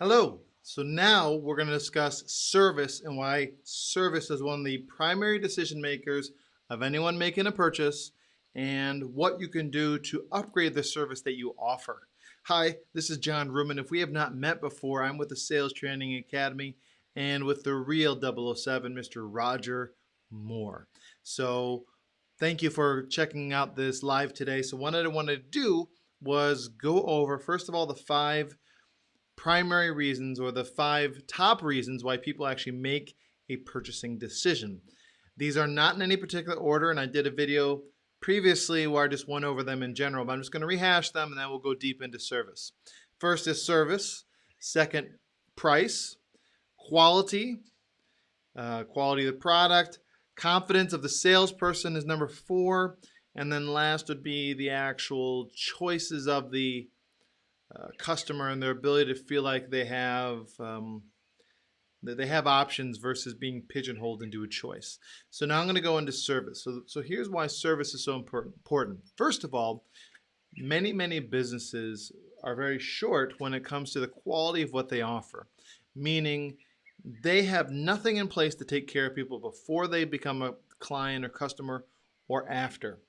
Hello. So now we're going to discuss service and why service is one of the primary decision makers of anyone making a purchase and what you can do to upgrade the service that you offer. Hi, this is John Ruman. If we have not met before, I'm with the Sales Training Academy and with the real 007, Mr. Roger Moore. So thank you for checking out this live today. So what I wanted to do was go over, first of all, the five primary reasons or the five top reasons why people actually make a purchasing decision. These are not in any particular order, and I did a video previously where I just went over them in general, but I'm just going to rehash them and then we'll go deep into service. First is service, second, price, quality, uh, quality of the product, confidence of the salesperson is number four, and then last would be the actual choices of the uh, customer and their ability to feel like they have um, they have options versus being pigeonholed into a choice. So now I'm going to go into service. So, so here's why service is so important. First of all, many, many businesses are very short when it comes to the quality of what they offer, meaning they have nothing in place to take care of people before they become a client or customer or after.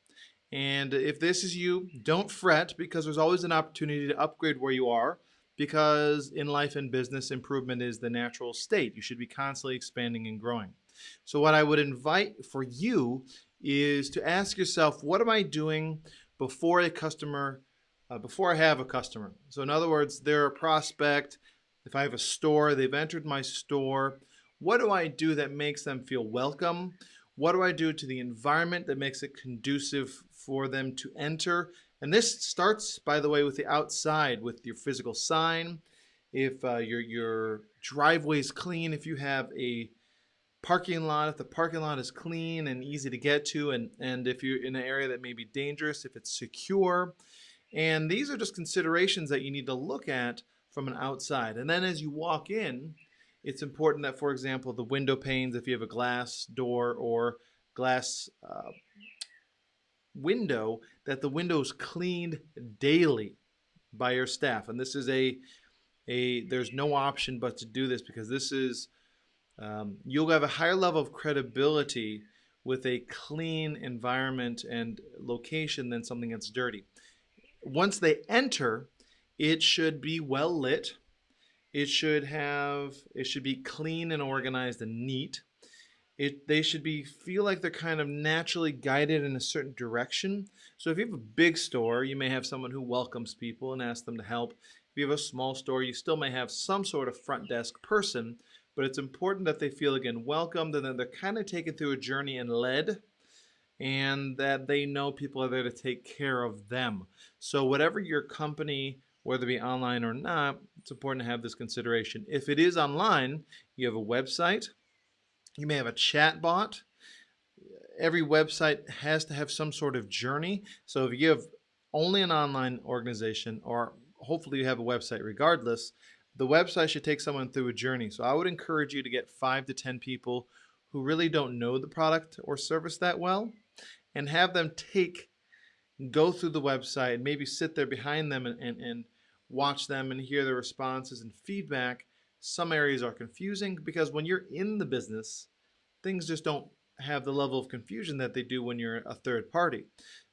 And if this is you, don't fret because there's always an opportunity to upgrade where you are because in life and business, improvement is the natural state. You should be constantly expanding and growing. So what I would invite for you is to ask yourself, what am I doing before a customer, uh, before I have a customer? So in other words, they're a prospect. If I have a store, they've entered my store. What do I do that makes them feel welcome? What do I do to the environment that makes it conducive for them to enter? And this starts, by the way, with the outside, with your physical sign. If uh, your, your driveway is clean, if you have a parking lot, if the parking lot is clean and easy to get to, and, and if you're in an area that may be dangerous, if it's secure. And these are just considerations that you need to look at from an outside. And then as you walk in, it's important that, for example, the window panes, if you have a glass door or glass uh, window, that the window's cleaned daily by your staff. And this is a, a there's no option but to do this because this is, um, you'll have a higher level of credibility with a clean environment and location than something that's dirty. Once they enter, it should be well lit it should have, it should be clean and organized and neat. It, they should be feel like they're kind of naturally guided in a certain direction. So if you have a big store, you may have someone who welcomes people and asks them to help. If you have a small store, you still may have some sort of front desk person, but it's important that they feel again welcomed and that they're kind of taken through a journey and led and that they know people are there to take care of them. So whatever your company whether it be online or not, it's important to have this consideration. If it is online, you have a website, you may have a chat bot. Every website has to have some sort of journey. So if you have only an online organization, or hopefully you have a website regardless, the website should take someone through a journey. So I would encourage you to get five to 10 people who really don't know the product or service that well and have them take go through the website and maybe sit there behind them and, and, and watch them and hear their responses and feedback. Some areas are confusing because when you're in the business, things just don't have the level of confusion that they do when you're a third party.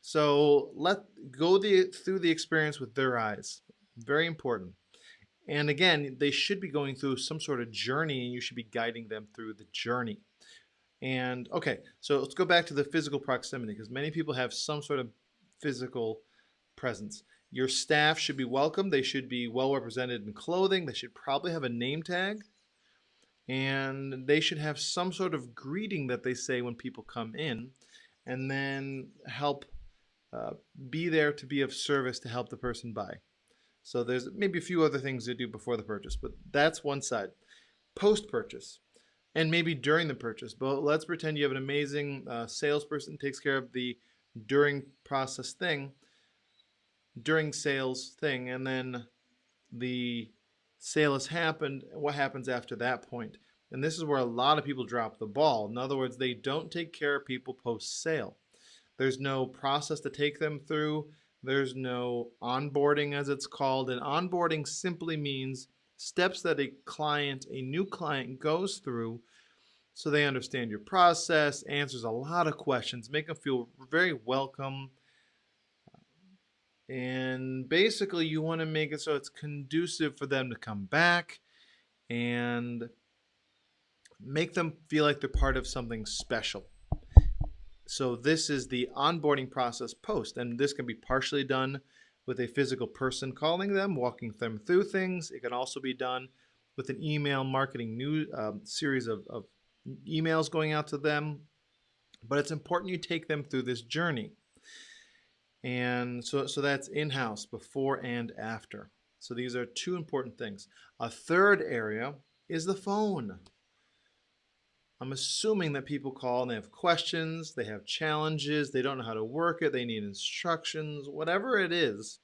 So let go the, through the experience with their eyes. Very important. And again, they should be going through some sort of journey and you should be guiding them through the journey. And okay, so let's go back to the physical proximity because many people have some sort of physical presence. Your staff should be welcome. They should be well represented in clothing. They should probably have a name tag. And they should have some sort of greeting that they say when people come in and then help uh, be there to be of service to help the person buy. So there's maybe a few other things to do before the purchase, but that's one side. Post-purchase and maybe during the purchase, but let's pretend you have an amazing uh, salesperson takes care of the during process thing, during sales thing, and then the sale has happened. What happens after that point? And this is where a lot of people drop the ball. In other words, they don't take care of people post sale. There's no process to take them through. There's no onboarding, as it's called. And onboarding simply means steps that a client, a new client goes through so they understand your process, answers a lot of questions, make them feel very welcome. And basically, you want to make it so it's conducive for them to come back and make them feel like they're part of something special. So this is the onboarding process post, and this can be partially done with a physical person calling them, walking them through things. It can also be done with an email marketing new um, series of, of emails going out to them. But it's important you take them through this journey. And so, so that's in-house, before and after. So these are two important things. A third area is the phone. I'm assuming that people call and they have questions, they have challenges, they don't know how to work it, they need instructions, whatever it is.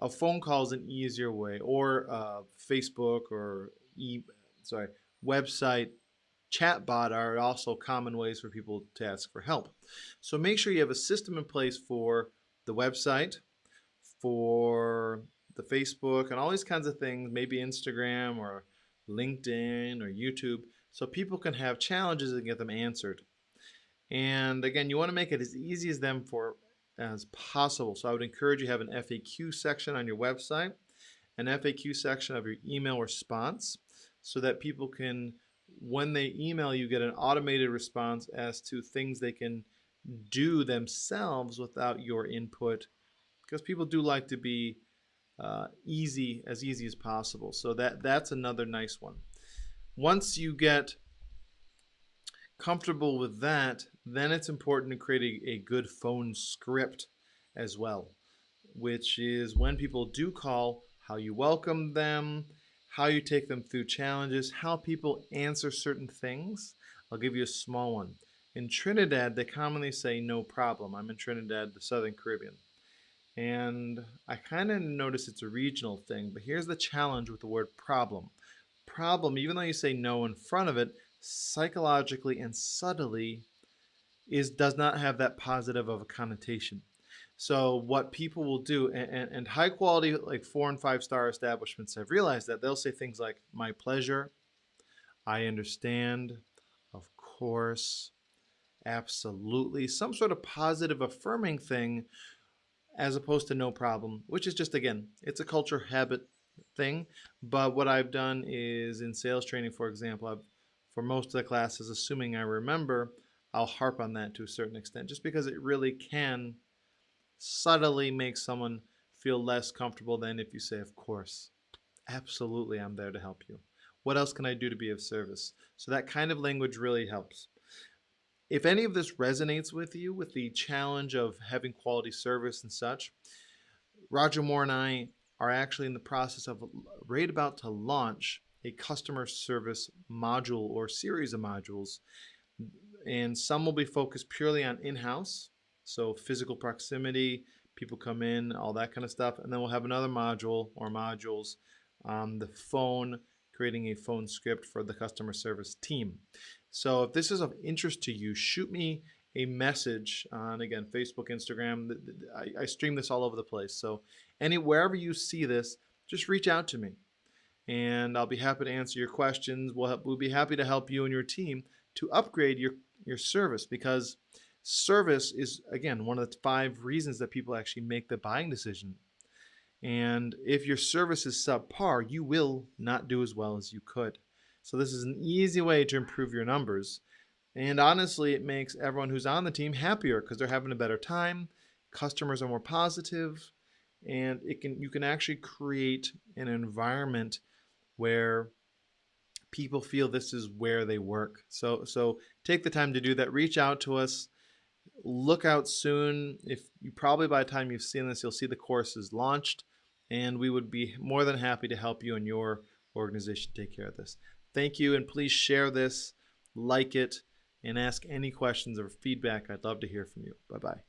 A phone call is an easier way, or uh, Facebook or e sorry website chatbot are also common ways for people to ask for help. So make sure you have a system in place for the website, for the Facebook, and all these kinds of things, maybe Instagram or LinkedIn or YouTube so people can have challenges and get them answered. And again, you want to make it as easy as them for as possible. So I would encourage you have an FAQ section on your website, an FAQ section of your email response, so that people can, when they email you, get an automated response as to things they can do themselves without your input. Because people do like to be uh, easy, as easy as possible. So that that's another nice one. Once you get comfortable with that, then it's important to create a, a good phone script as well, which is when people do call, how you welcome them, how you take them through challenges, how people answer certain things. I'll give you a small one. In Trinidad, they commonly say no problem. I'm in Trinidad, the Southern Caribbean. And I kind of notice it's a regional thing, but here's the challenge with the word problem problem, even though you say no in front of it, psychologically and subtly is does not have that positive of a connotation. So what people will do, and, and, high quality like four and five star establishments have realized that they'll say things like "my pleasure," "I understand," "of course," "absolutely," some sort of positive affirming thing, as opposed to "no problem," which is just again, it's a culture habit thing. But what I've done is in sales training, for example, I've for most of the classes, assuming I remember, I'll harp on that to a certain extent, just because it really can subtly make someone feel less comfortable than if you say, of course, absolutely, I'm there to help you. What else can I do to be of service? So that kind of language really helps. If any of this resonates with you, with the challenge of having quality service and such, Roger Moore and I are actually in the process of right about to launch a customer service module or series of modules. And some will be focused purely on in-house, so physical proximity, people come in, all that kind of stuff. And then we'll have another module or modules on the phone, creating a phone script for the customer service team. So if this is of interest to you, shoot me a message on again Facebook, Instagram. I, I, stream this all over the place. So any wherever you see this, just reach out to me, and I'll be happy to answer your questions. We'll help, we'll be happy to help you and your team to upgrade your your service because service is again one of the five reasons that people actually make the buying decision. And if your service is subpar, you will not do as well as you could. So this is an easy way to improve your numbers and honestly, it makes everyone who's on the team happier because they're having a better time. Customers are more positive, and it can you can actually create an environment where people feel this is where they work. So so take the time to do that. Reach out to us. Look out soon. If you probably by the time you've seen this, you'll see the course is launched, and we would be more than happy to help you and your organization take care of this. Thank you, and please share this, like it and ask any questions or feedback. I'd love to hear from you. Bye bye.